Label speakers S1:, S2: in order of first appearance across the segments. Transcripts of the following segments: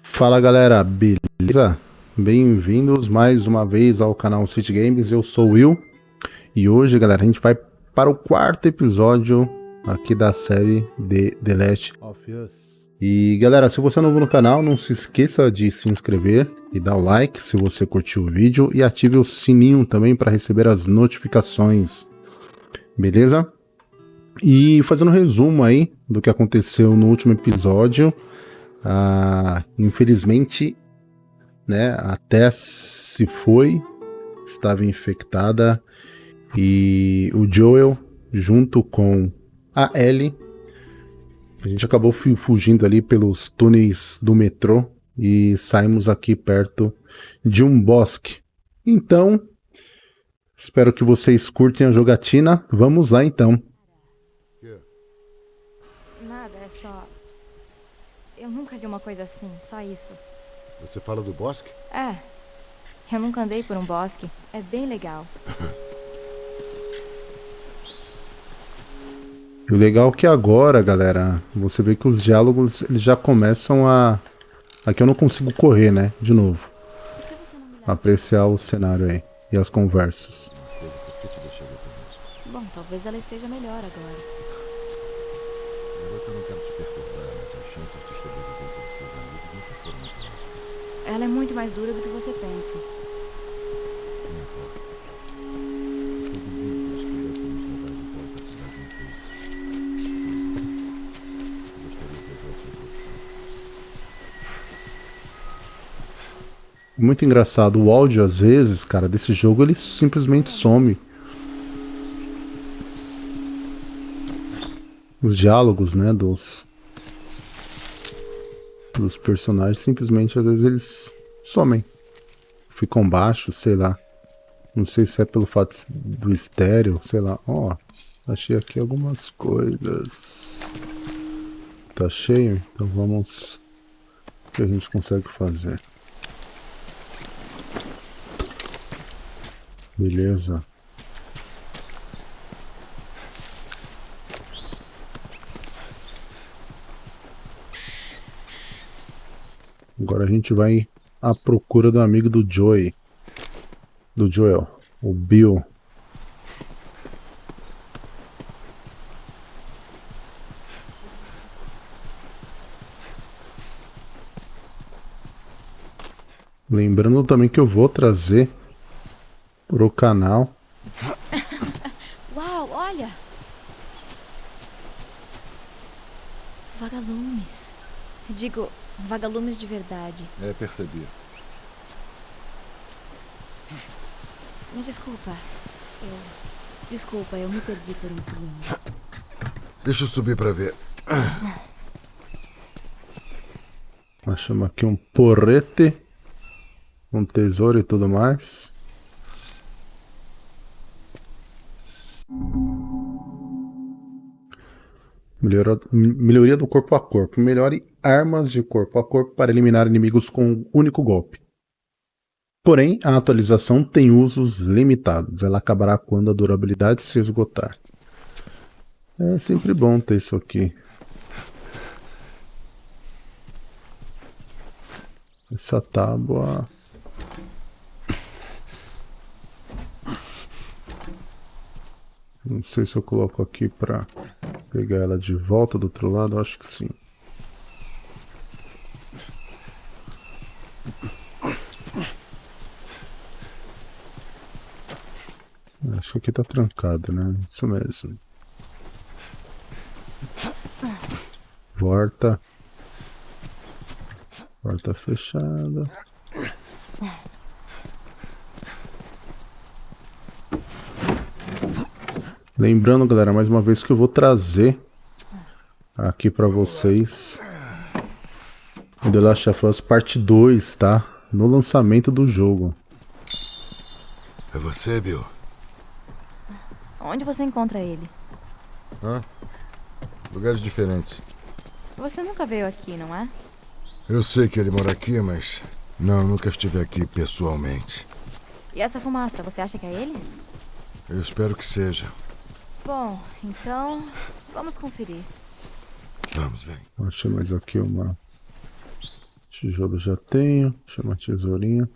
S1: Fala galera, beleza? Bem-vindos mais uma vez ao canal City Games, eu sou o Will e hoje galera a gente vai para o quarto episódio aqui da série de The Last of Us. E galera, se você é novo no canal, não se esqueça de se inscrever e dar o like se você curtiu o vídeo e ative o sininho também para receber as notificações, beleza? E fazendo um resumo aí do que aconteceu no último episódio, ah, infelizmente, né, a Tess se foi, estava infectada e o Joel, junto com a Ellie, a gente acabou fugindo ali pelos túneis do metrô e saímos aqui perto de um bosque. Então, espero que vocês curtem a jogatina. Vamos lá então.
S2: Vi uma coisa assim, só isso.
S3: Você fala do bosque?
S2: É. Eu nunca andei por um bosque. É bem legal.
S1: o legal é que agora, galera, você vê que os diálogos eles já começam a... Aqui eu não consigo correr, né? De novo. Apreciar o cenário aí. E as conversas.
S2: Bom, talvez ela esteja melhor agora. Eu não Ela é muito mais dura do que você pensa.
S1: Muito engraçado, o áudio às vezes, cara, desse jogo ele simplesmente some. os diálogos, né, dos dos personagens simplesmente às vezes eles somem, ficam baixos, sei lá. Não sei se é pelo fato do estéreo, sei lá. Ó, oh, achei aqui algumas coisas. Tá cheio, então vamos o que a gente consegue fazer. Beleza. Agora a gente vai à procura do amigo do Joey. Do Joel. O Bill. Lembrando também que eu vou trazer pro canal.
S2: Uau, olha! Vagalumes. Digo, Vagalumes de verdade.
S3: É, percebi.
S2: Me desculpa. Eu... Desculpa, eu me perdi por um pulinho.
S3: Deixa eu subir pra ver.
S1: Achamos aqui um porrete. Um tesouro e tudo mais. Melhora, melhoria do corpo a corpo. Melhore armas de corpo a corpo para eliminar inimigos com um único golpe. Porém, a atualização tem usos limitados. Ela acabará quando a durabilidade se esgotar. É sempre bom ter isso aqui. Essa tábua Não sei se eu coloco aqui para pegar ela de volta do outro lado, acho que sim. Que aqui tá trancado, né? Isso mesmo. Porta. Porta fechada. Lembrando, galera, mais uma vez que eu vou trazer aqui para vocês o The Last of Us Parte 2, tá? No lançamento do jogo.
S3: É você, Bill?
S2: Onde você encontra ele?
S3: Hã? Lugares diferentes.
S2: Você nunca veio aqui, não é?
S3: Eu sei que ele mora aqui, mas... Não, nunca estive aqui pessoalmente.
S2: E essa fumaça, você acha que é ele?
S3: Eu espero que seja.
S2: Bom, então vamos conferir.
S3: Vamos, vem.
S1: Achei mais aqui uma Tijolo já tenho. Chama tesourinha.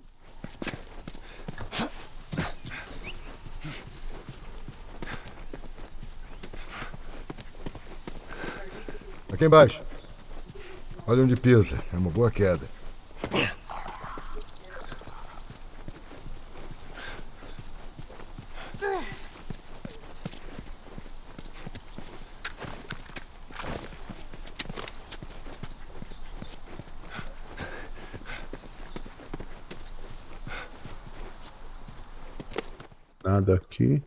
S3: Aqui embaixo. Olha onde pisa. É uma boa queda.
S1: Nada aqui.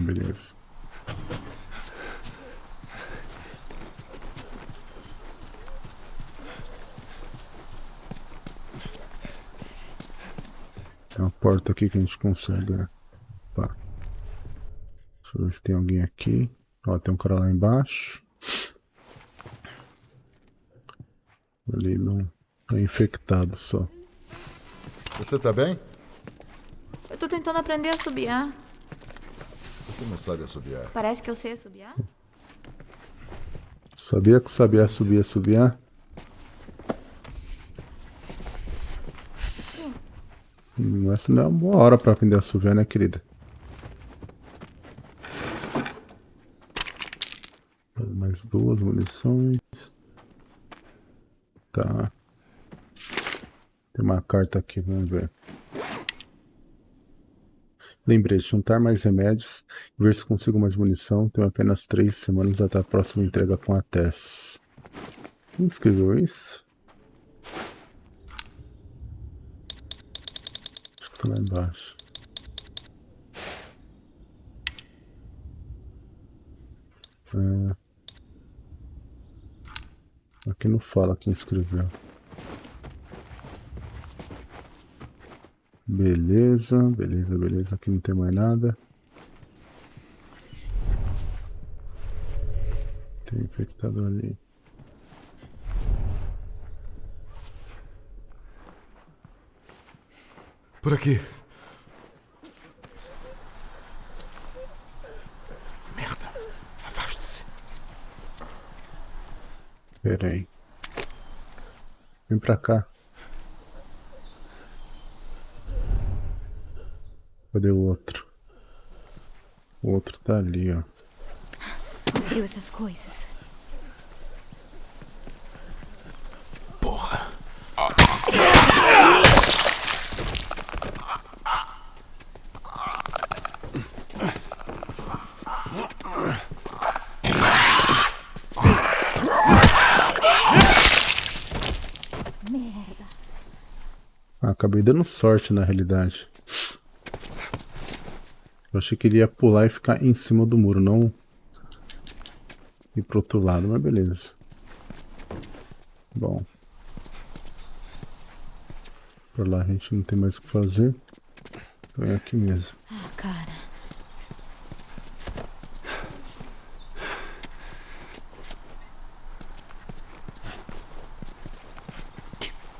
S1: Beleza. Tem uma porta aqui que a gente consegue. né? Opa. Deixa eu ver se tem alguém aqui. Ó, tem um cara lá embaixo. Ali não é infectado só.
S3: Você tá bem?
S2: Eu tô tentando aprender a assobiar.
S3: Você não sabe assobiar.
S2: Parece que eu sei assobiar.
S1: Sabia que sabia subir, assobiar? Hum, Essa não é uma boa hora pra aprender a assobiar, né, querida? Mais duas munições. Tá. Tem uma carta aqui, vamos ver. Lembrete, juntar mais remédios e ver se consigo mais munição. Tenho apenas três semanas até a próxima entrega com a Tess. Quem escreveu isso? Acho que tá lá embaixo. É. Aqui não fala quem escreveu. Beleza, beleza, beleza. Aqui não tem mais nada. Tem infectado ali.
S3: Por aqui. Merda. Afaste-se.
S1: Pera aí. Vem pra cá. Cadê o outro? O outro tá ali, ó.
S2: Abriu essas coisas.
S3: Porra.
S1: Ah, acabei dando sorte na realidade. Eu achei que ele ia pular e ficar em cima do muro, não ir pro outro lado, mas beleza. Bom. Por lá a gente não tem mais o que fazer. Então é aqui mesmo.
S2: Ah, cara.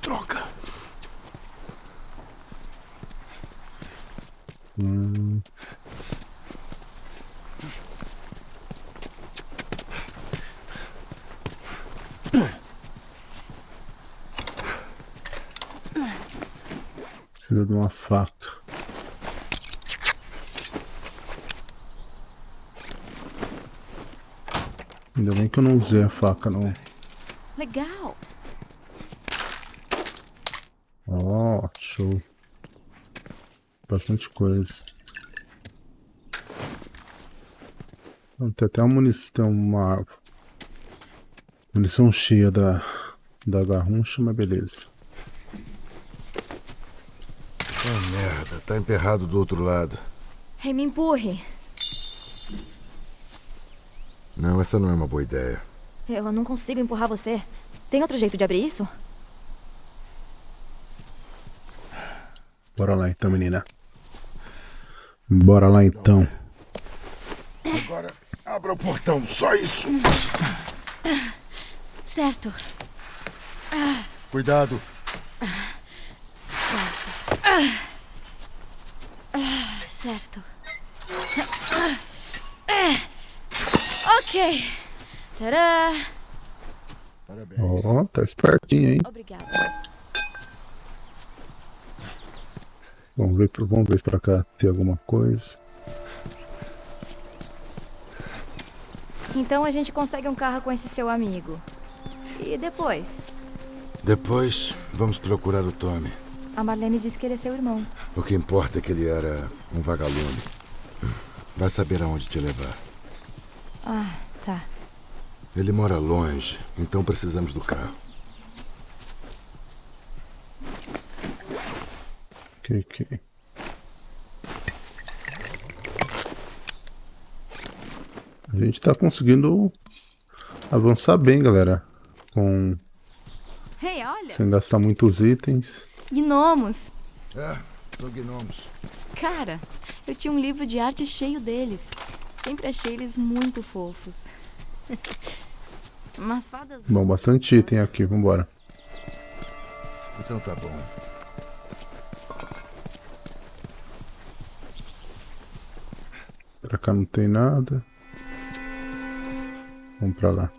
S3: Droga.
S1: Hum. Precisa de uma faca. Ainda bem que eu não usei a faca, não.
S2: Legal.
S1: Ó, show. Bastante coisa. Tem até uma munição, uma munição cheia da, da garruncha, mas beleza.
S3: Ah, merda. Tá emperrado do outro lado.
S2: Ei, me empurre.
S3: Não, essa não é uma boa ideia.
S2: Eu não consigo empurrar você. Tem outro jeito de abrir isso?
S1: Bora lá então, menina. Bora lá então.
S3: Agora, abra o portão. Só isso.
S2: Certo.
S3: Cuidado.
S2: Certo. Ok. Ok. Tadã!
S3: Parabéns.
S1: Ó, tá espertinho, hein?
S2: Obrigada.
S1: Vamos ver, pro- vamos ver se pra cá tem alguma coisa.
S2: Então a gente consegue um carro com esse seu amigo. E depois?
S3: Depois, vamos procurar o Tommy.
S2: A Marlene disse que ele é seu irmão.
S3: O que importa é que ele era um vagalume. Vai saber aonde te levar.
S2: Ah, tá.
S3: Ele mora longe, então precisamos do carro.
S1: Ok, ok. A gente tá conseguindo avançar bem, galera. Com sem gastar muitos itens.
S2: Gnomos!
S3: É, são gnomos.
S2: Cara, eu tinha um livro de arte cheio deles. Sempre achei eles muito fofos. Mas fadas.
S1: Bom, bastante item aqui, vambora.
S3: Então tá bom.
S1: Pra cá não tem nada. Vamos pra lá.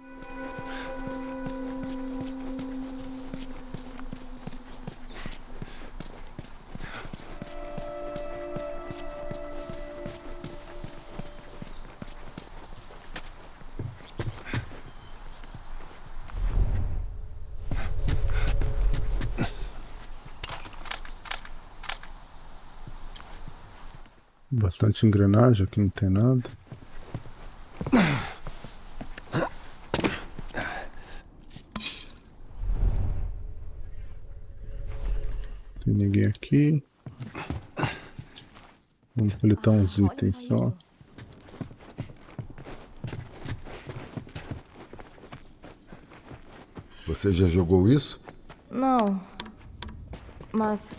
S1: Bastante engrenagem, aqui não tem nada. Tem ninguém aqui. Vamos coletar uns itens
S2: só.
S3: Você já jogou isso?
S2: Não. Mas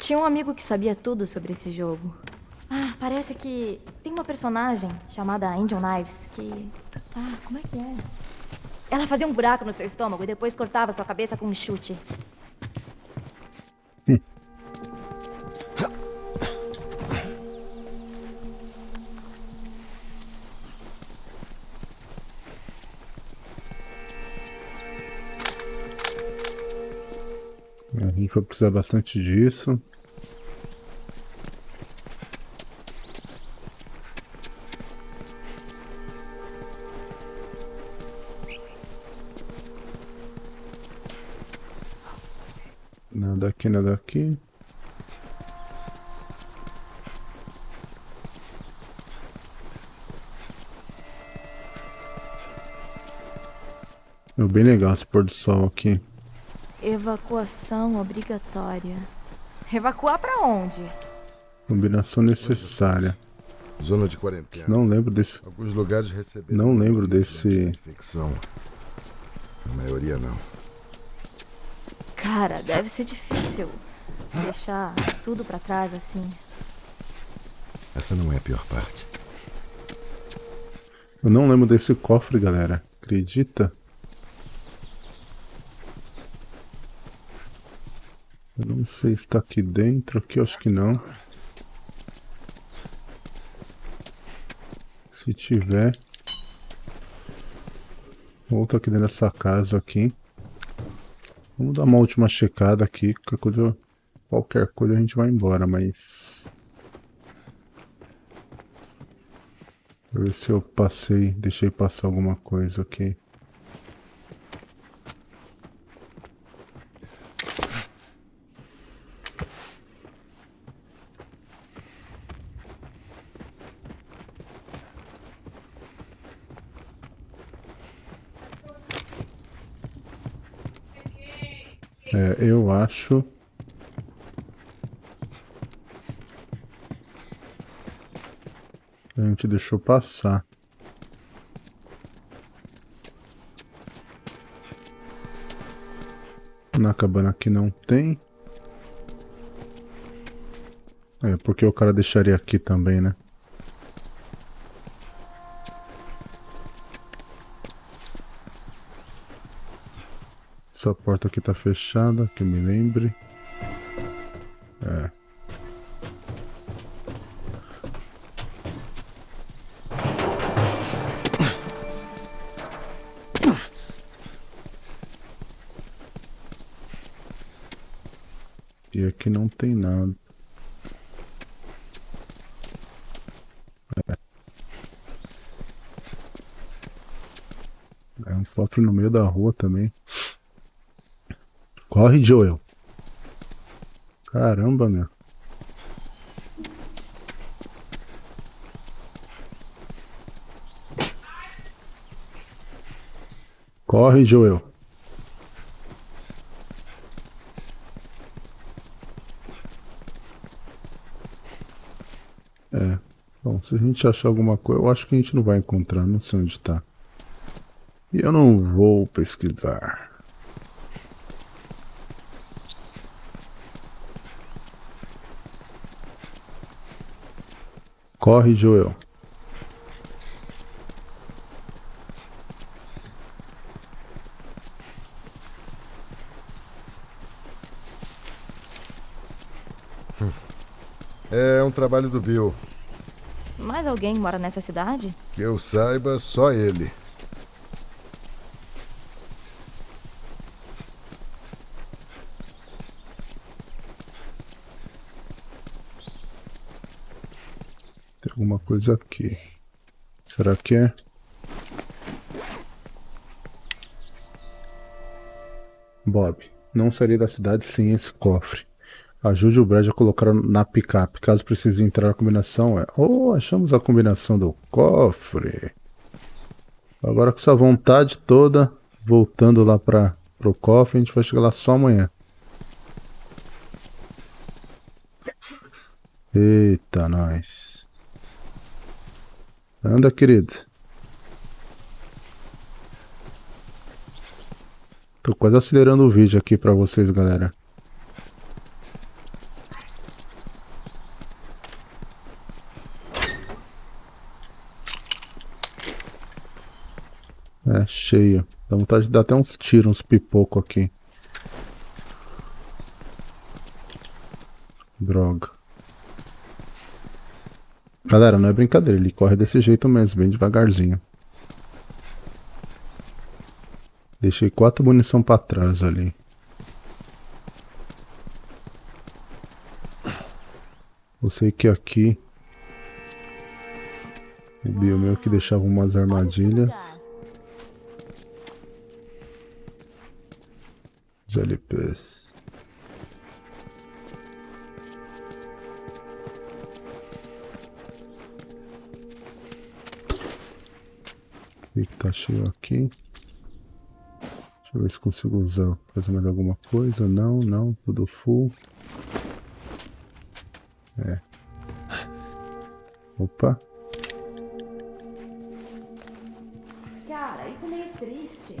S2: tinha um amigo que sabia tudo sobre esse jogo. Ah, parece que tem uma personagem chamada Angel Knives que. Ah, como é que é? Ela fazia um buraco no seu estômago e depois cortava sua cabeça com um chute.
S1: A gente vai precisar bastante disso. Nada aqui, nada aqui. É bem legal esse pôr do sol aqui.
S2: Evacuação obrigatória. Evacuar pra onde?
S1: Combinação necessária.
S3: Zona de quarentena.
S1: Não lembro desse.
S3: Alguns lugares receberam.
S1: Não lembro desse-
S3: infecção. A maioria não.
S2: Cara, deve ser difícil deixar tudo pra trás assim.
S3: Essa não é a pior parte.
S1: Eu não lembro desse cofre, galera. Acredita? Eu não sei se tá aqui dentro. Aqui eu acho que não. Se tiver. Volta aqui dentro dessa casa aqui. Vamos dar uma última checada aqui. Qualquer coisa, qualquer coisa a gente vai embora, mas... Pra ver se eu passei, deixei passar alguma coisa aqui. É, acho. A gente deixou passar. Na cabana aqui não tem. É, porque o cara deixaria aqui também, né? Essa porta aqui tá fechada, que eu me lembre. É. E aqui não tem nada. É. É um cofre no meio da rua também. Corre, Joel. Caramba, meu. Corre, Joel. É. Bom, se a gente achar alguma coisa, eu acho que a gente não vai encontrar, não sei onde está. E eu não vou pesquisar. Corre, Joel.
S3: É um trabalho do Bill.
S2: Mais alguém mora nessa cidade?
S3: Que eu saiba, só ele.
S1: Tem alguma coisa aqui. Será que é? Bob, não sairei da cidade sem esse cofre. Ajude o Brad a colocar na picape. Caso precise entrar a combinação é... Oh, achamos a combinação do cofre. Agora com essa vontade toda, voltando lá para o cofre, a gente vai chegar lá só amanhã. Eita, nós. Anda, querido. Tô quase acelerando o vídeo aqui para vocês, galera. É, cheio. Dá vontade de dar até uns tiros, uns pipoco aqui. Droga. Galera, não é brincadeira, ele corre desse jeito mesmo, bem devagarzinho. Deixei quatro munição pra trás ali. Eu sei que aqui... O bio meu que deixava umas armadilhas. Os LPs. Tá cheio aqui. Deixa eu ver se consigo usar. Fazer mais alguma coisa. Não, não. Tudo full. É. Opa.
S2: Cara, isso é meio triste.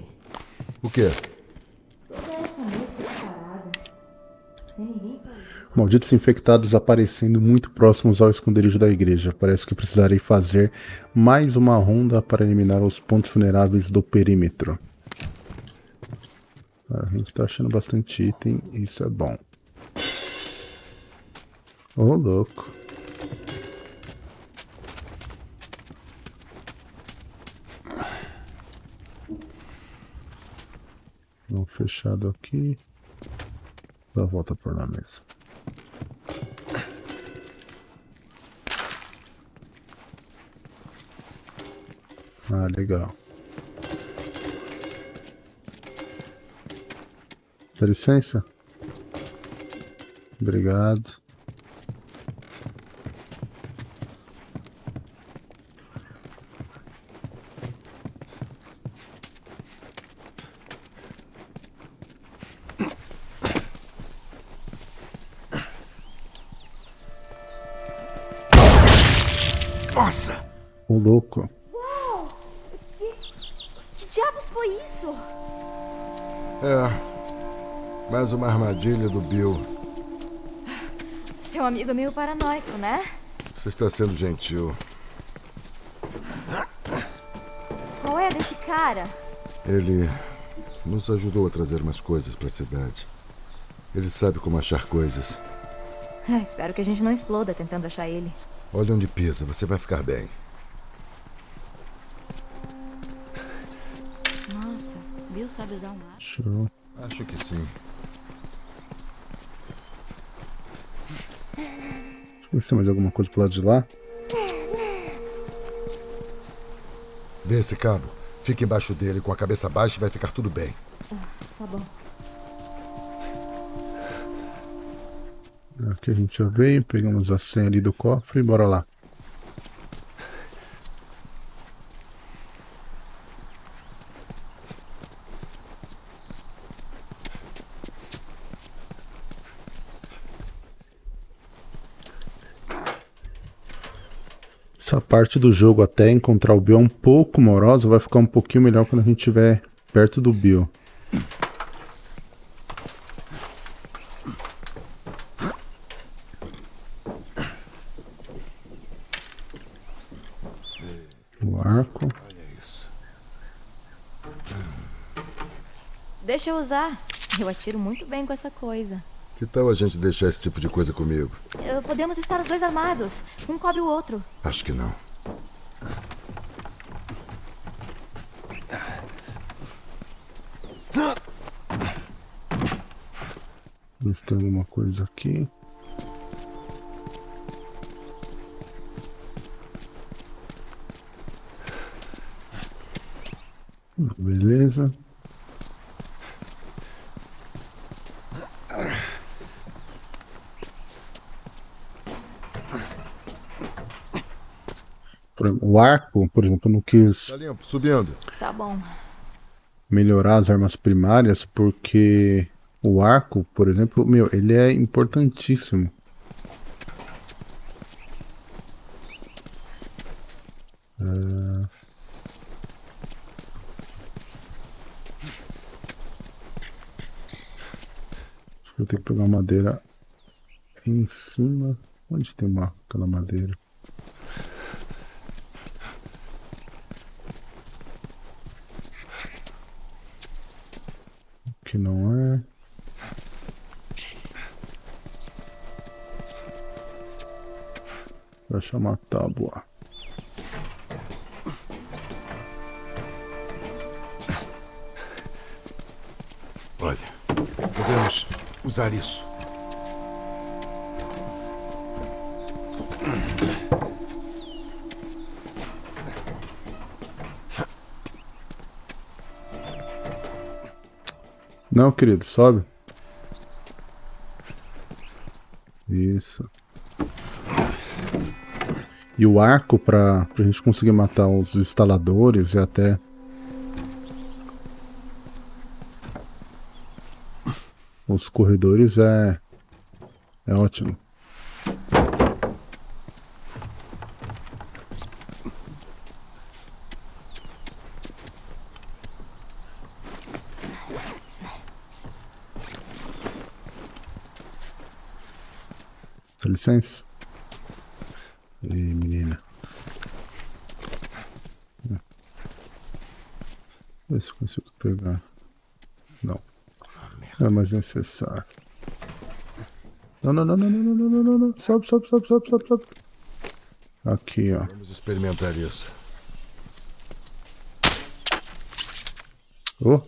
S3: O quê?
S1: Malditos infectados aparecendo muito próximos ao esconderijo da igreja. Parece que precisarei fazer mais uma ronda para eliminar os pontos vulneráveis do perímetro. A gente tá achando bastante item, isso é bom. Ô, oh, louco. Não fechado aqui. Dá a volta por lá mesmo. Ah, legal. Dá licença? Obrigado.
S3: Nossa!
S1: O louco.
S2: Uau! Que, que diabos foi isso?
S3: É. Mais uma armadilha do Bill.
S2: Seu amigo é meio paranoico, né?
S3: Você está sendo gentil.
S2: Qual é desse cara?
S3: Ele nos ajudou a trazer umas coisas para a cidade. Ele sabe como achar coisas.
S2: Ah, espero que a gente não exploda tentando achar ele.
S3: Olha onde pisa, você vai ficar bem.
S2: Sabe usar um arco.
S1: Show.
S3: Acho que sim.
S1: Deixa eu ver se tem mais alguma coisa pro lado de lá.
S3: Vê esse cabo. Fica embaixo dele com a cabeça baixa e vai ficar tudo bem.
S2: Tá bom.
S1: Aqui a gente já veio, pegamos a senha ali do cofre e bora lá. Parte do jogo até encontrar o Bill é um pouco morosa, vai ficar um pouquinho melhor quando a gente estiver perto do Bill. O arco.
S2: Deixa eu usar. Eu atiro muito bem com essa coisa.
S3: Que tal a gente deixar esse tipo de coisa comigo?
S2: Eh, Podemos estar os dois armados. Um cobre o outro.
S3: Acho que não.
S1: Tem alguma coisa aqui. Beleza. O arco, por exemplo, eu não quis
S3: Tá limpo, subindo.
S2: Tá bom.
S1: melhorar as armas primárias porque o arco, por exemplo, meu, ele é importantíssimo. Acho que eu tenho que pegar madeira em cima. Onde tem uma, aquela madeira? Que não é. Vai chamar tábua.
S3: Olha, podemos usar isso.
S1: Não, querido, sobe. Isso. E o arco para a gente conseguir matar os instaladores e até os corredores é é ótimo. Licença. E menina. Vê se consigo pegar. Não. Não é mais necessário. Não, não, não, não, não, não, não, não, não. Sobe, sobe, sobe, sobe, sobe, sobe. Aqui, ó.
S3: Vamos experimentar isso.
S1: Oh.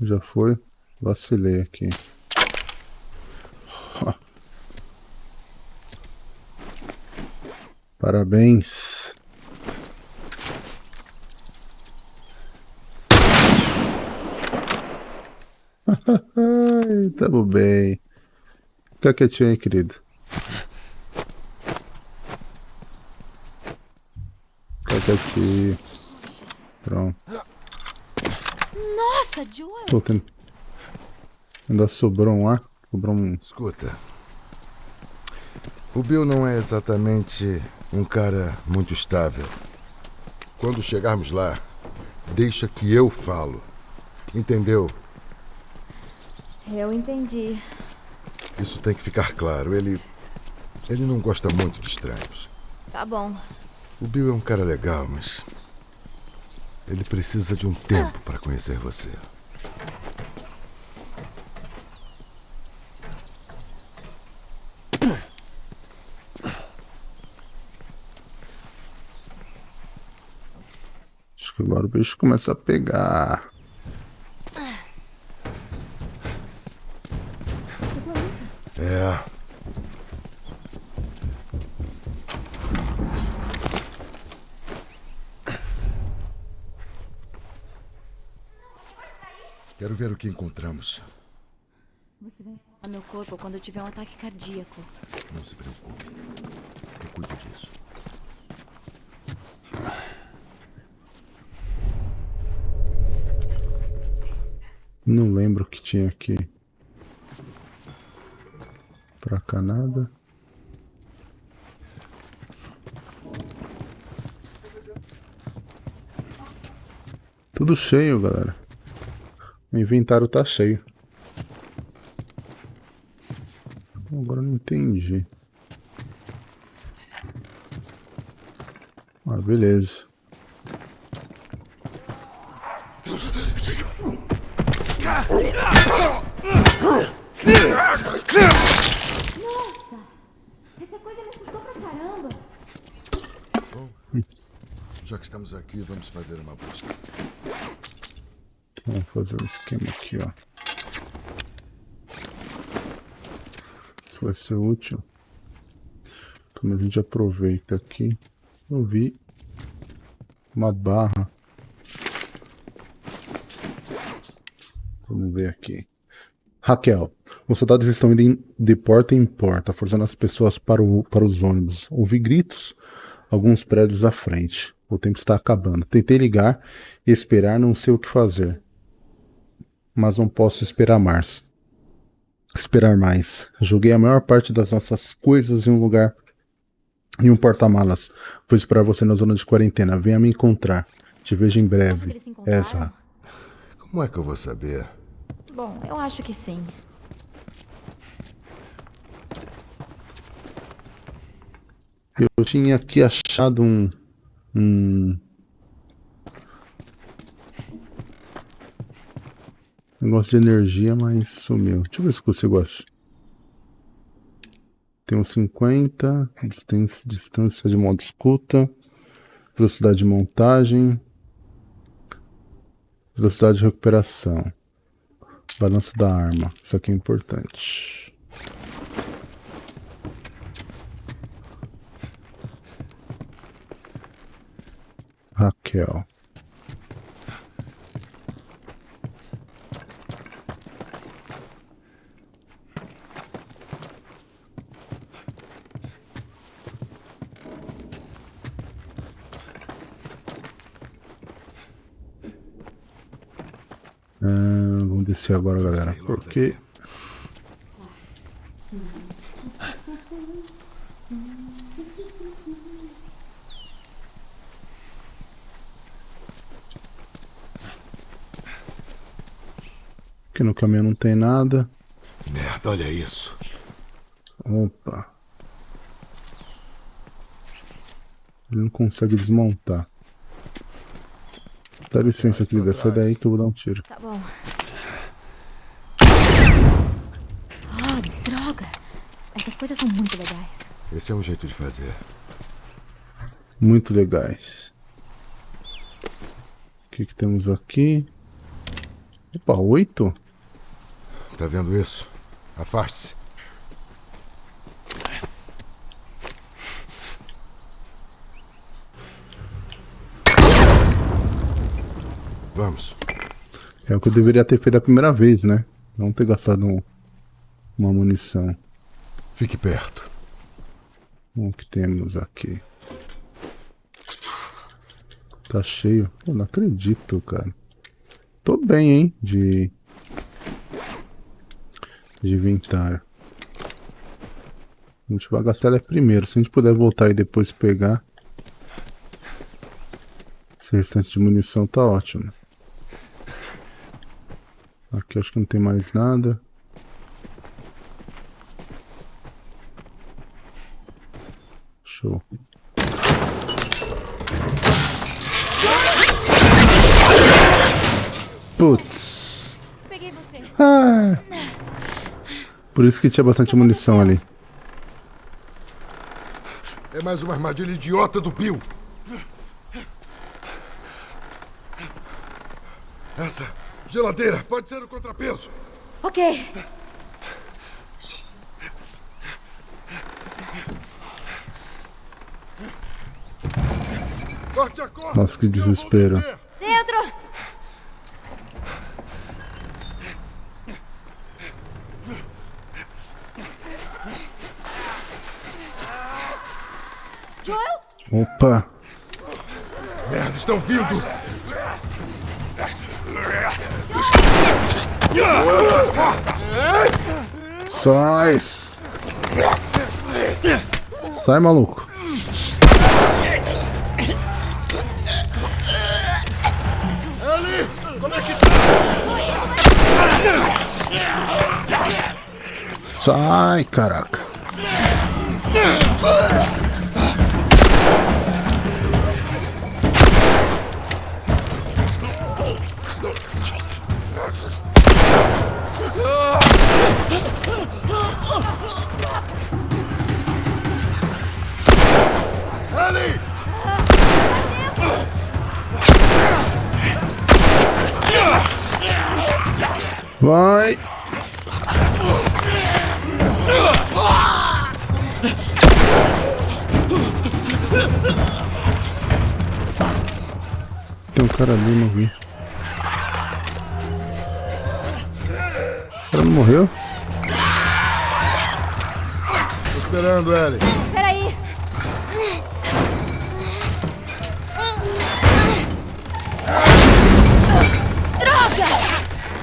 S1: Já foi. Vacilei aqui. Parabéns. Tamo bem. Fica quietinho aí, querido. Fica quietinho. Pronto.
S2: Nossa, Joel!
S1: Tô tendo... Ainda sobrou um ar. Sobrou um...
S3: Escuta. O Bill não é exatamente um cara muito estável. Quando chegarmos lá, deixa que eu falo. Entendeu?
S2: Eu entendi.
S3: Isso tem que ficar claro. Ele. Ele não gosta muito de estranhos.
S2: Tá bom.
S3: O Bill é um cara legal, mas. Ele precisa de um tempo para conhecer você.
S1: hora o bicho começa a pegar. É.
S3: Quero ver o que encontramos.
S2: Você a meu corpo quando eu tiver um ataque cardíaco.
S3: Não se preocupe.
S1: Não lembro o que tinha aqui. Pra cá nada. Tudo cheio, galera. O inventário tá cheio. Agora não entendi. Ah, beleza.
S2: Essa coisa me pra caramba.
S3: Já que estamos aqui, vamos fazer uma busca.
S1: Vamos fazer um esquema aqui, ó. Isso vai ser útil. Então a gente aproveita aqui. Eu vi uma barra. Vamos ver aqui. Raquel, os soldados estão indo de porta em porta, forçando as pessoas para, o- para os ônibus. Ouvi gritos, alguns prédios à frente. O tempo está acabando. Tentei ligar e esperar, não sei o que fazer. Mas não posso esperar mais. Esperar mais. Joguei a maior parte das nossas coisas em um lugar. Em um porta-malas. Vou esperar você na zona de quarentena. Venha me encontrar. Te vejo em breve. Ezra.
S3: Como é que eu vou saber?
S2: Bom, eu acho que sim.
S1: Eu tinha aqui achado um. Um. Negócio de energia, mas sumiu. Deixa eu ver se eu consigo achar. Tem uns 50. Distância, distância de modo escuta. Velocidade de montagem. Velocidade de recuperação. Balanço da arma. Isso aqui é importante. Raquel. Ah, vamos descer agora, galera. Porque. Aqui no caminho não tem nada.
S3: Merda, olha isso.
S1: Opa. Ele não consegue desmontar. Dá licença, querida. Sai daí que eu vou dar um tiro.
S2: Tá bom. Oh, droga! Essas coisas são muito legais.
S3: Esse é um jeito de fazer.
S1: Muito legais. O que, que temos aqui? Opa, oito?
S3: Tá vendo isso? Afaste-se. Vamos.
S1: É o que eu deveria ter feito a primeira vez, né? Não ter gastado um- uma munição.
S3: Fique perto.
S1: O que temos aqui? Tá cheio. Eu não acredito, cara. Tô bem, hein? De. De inventário. A gente vai gastar ela primeiro. Se a gente puder voltar e depois pegar. Esse restante de munição tá ótimo. Aqui acho que não tem mais nada. Show. Putz.
S2: Peguei você.
S1: Ah. Por isso que tinha bastante munição ali.
S3: É mais uma armadilha idiota do Bill. Essa geladeira pode ser o contrapeso.
S2: Ok.
S1: Nossa, que desespero.
S2: Dentro! Joel?
S1: Opa!
S3: Merda, estão vindo!
S1: Sóis! Sai, maluco! Sai, caraca. Vai. Cara ali, não vi. O cara não morreu?
S3: Tô esperando, Ellie.
S2: Peraí. Droga!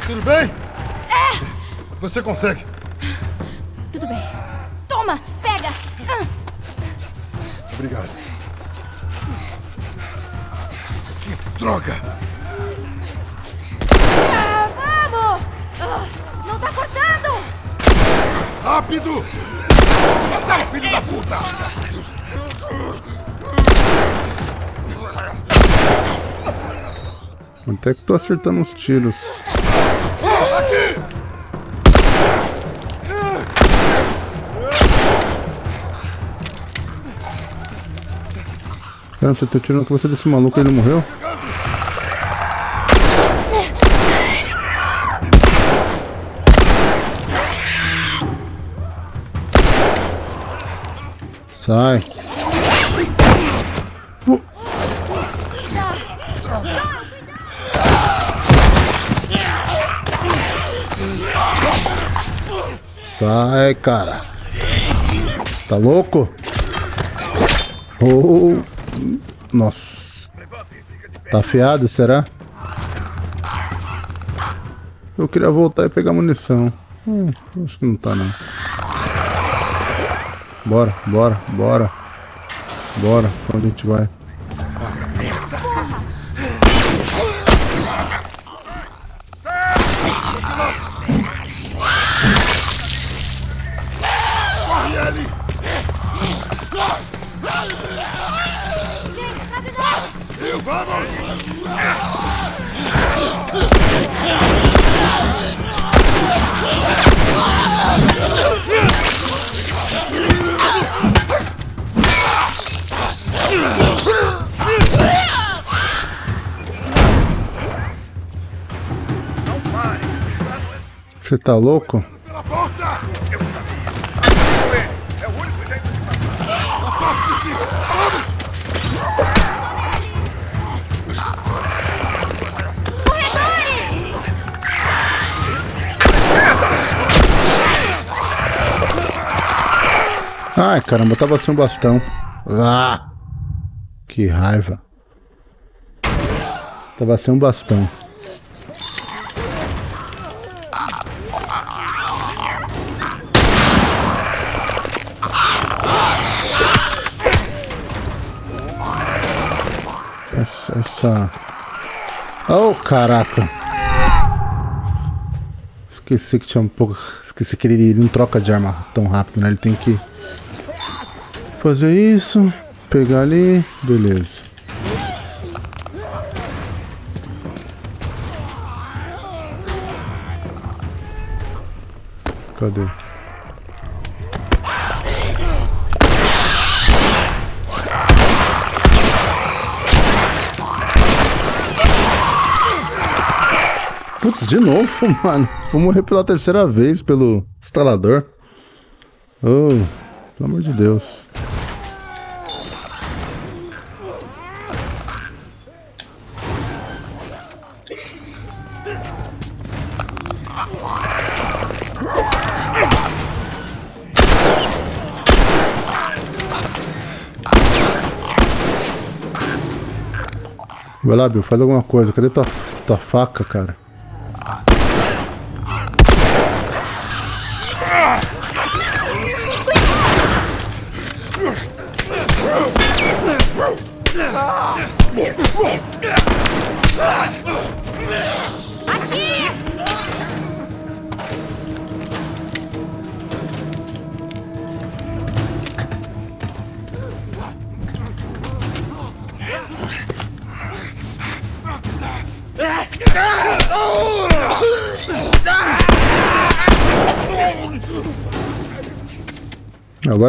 S3: Tudo bem? É! Você consegue.
S2: Tudo bem. Toma, pega. Ah,
S3: Obrigado. Droga!
S2: Ah, vamos! Ah, não tá cortando!
S3: Rápido! Se matar, filho da puta!
S1: Até que tô acertando uns tiros. Caramba, você tá tirando a cabeça desse maluco e ele morreu? Sai. Uh. Sai, cara. Tá louco? Oh. Nossa. Tá afiado, será? Eu queria voltar e pegar munição. Hum, acho que não tá, não. Bora, bora, bora. Bora, pra onde a gente vai? Você tá louco?
S3: Pela porta! Afaste-se! Vamos!
S1: Ai, caramba, tava sem um bastão. Ah, que raiva. Tava sem um bastão. Essa... Oh, caraca. Esqueci que tinha um pouco... Esqueci que ele, ele não troca de arma tão rápido, né? Ele tem que... Fazer isso. Pegar ali. Beleza. Cadê? Putz, de novo, mano. Vou morrer pela terceira vez pelo instalador. Oh, pelo amor de Deus. Vai lá, Bill, faz alguma coisa. Cadê tua, tua faca, cara?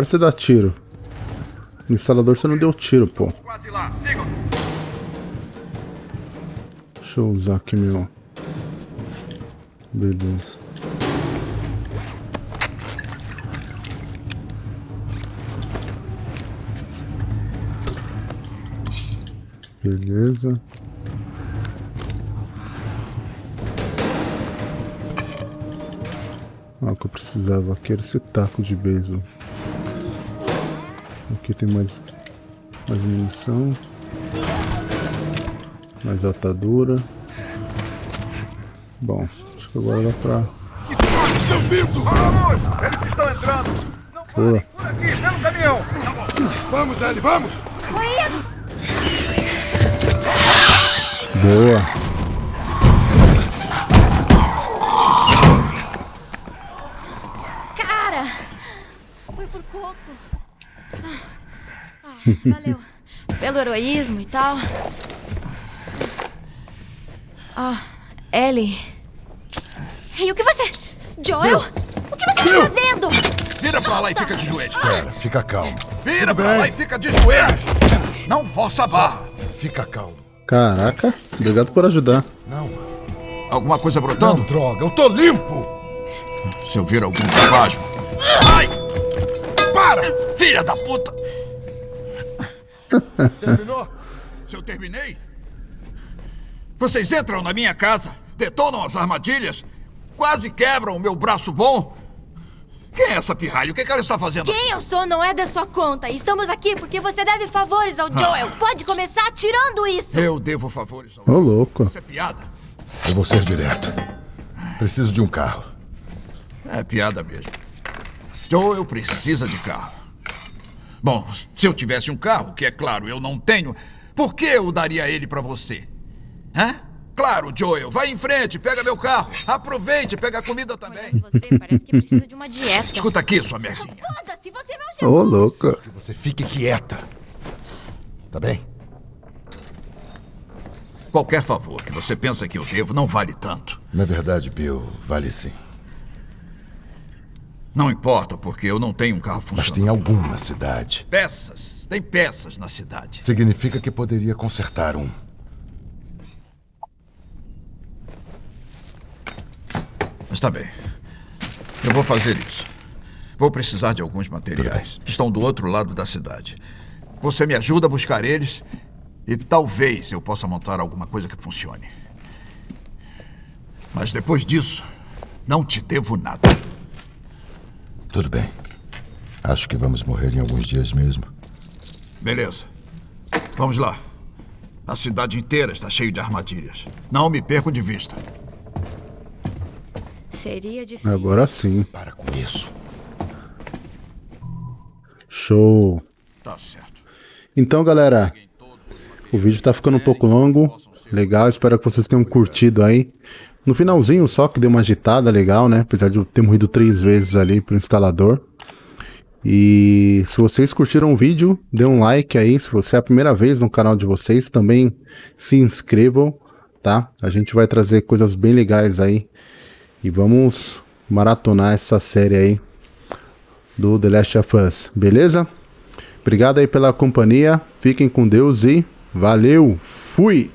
S1: Agora você dá tiro. No instalador você não deu tiro, pô. Deixa eu usar aqui meu... Beleza. Beleza. Ah, o que eu precisava aqui era esse taco de beisebol. Aqui tem mais, mais munição. Mais atadura. Bom, acho que agora dá pra...
S4: Estão vindo! Vamos! Eles estão entrando!
S1: Boa.
S4: Por aqui, pelo caminhão!
S3: Vamos, Ellie, vamos!
S1: Boa.
S2: Cara! Foi por pouco. Ah, ah, valeu. Pelo heroísmo e tal. Ah, Ellie. Ei, o que você... Joel? O que você tá fazendo?
S5: Vira pra lá e fica de joelhos.
S3: Pera, fica calmo.
S5: Vira pra lá e fica de joelhos. Não força a barra.
S3: Fica calmo.
S1: Caraca, obrigado por ajudar.
S3: Não,
S5: Alguma coisa
S3: não,
S5: brotando?
S3: droga, eu tô limpo!
S5: Se eu vir algum espasmo. Ai! Para! Filha da puta!
S3: Terminou?
S5: Se eu terminei? Vocês entram na minha casa, detonam as armadilhas, quase quebram o meu braço bom. Quem é essa pirralha? O que, que ela está fazendo?
S6: Quem eu sou não é da sua conta. Estamos aqui porque você deve favores ao Joel. Pode começar tirando isso.
S5: Eu devo favores ao.
S1: Ô, louco.
S5: Isso é piada?
S3: Eu vou ser direto. Preciso de um carro.
S5: É piada mesmo. Joel precisa de carro. Bom, se eu tivesse um carro, que é claro eu não tenho, por que eu daria ele pra você? Hã? Claro, Joel, vai em frente, pega meu carro. Aproveite, pega a comida também.
S6: Você, parece que precisa de uma dieta.
S5: Escuta aqui, sua merdinha.
S6: Foda-se, você é meu
S1: Ô, louco.
S3: Que você fique quieta. Tá bem?
S5: Qualquer favor que você pensa que eu devo não vale tanto.
S3: Na verdade, Bill, vale sim.
S5: Não importa, porque eu não tenho um carro
S3: Mas
S5: funcionando.
S3: tem algum na cidade.
S5: Peças. Tem peças na cidade.
S3: Significa que poderia consertar um.
S5: Está bem. Eu vou fazer isso. Vou precisar de alguns materiais. Estão do outro lado da cidade. Você me ajuda a buscar eles e talvez eu possa montar alguma coisa que funcione. Mas depois disso, não te devo nada.
S3: Tudo bem. Acho que vamos morrer em alguns dias mesmo.
S5: Beleza. Vamos lá. A cidade inteira está cheia de armadilhas. Não me percam de vista.
S6: Seria difícil.
S1: Agora sim.
S3: Para com isso.
S1: Show.
S5: Tá certo.
S1: Então, galera, o vídeo tá ficando um pouco longo. Legal, espero que vocês tenham curtido aí. No finalzinho só que deu uma agitada legal, né? Apesar de eu ter morrido três vezes ali pro instalador. E se vocês curtiram o vídeo, dê um like aí. Se você é a primeira vez no canal de vocês, também se inscrevam, tá? A gente vai trazer coisas bem legais aí. E vamos maratonar essa série aí do The Last of Us, beleza? Obrigado aí pela companhia, fiquem com Deus e valeu, fui!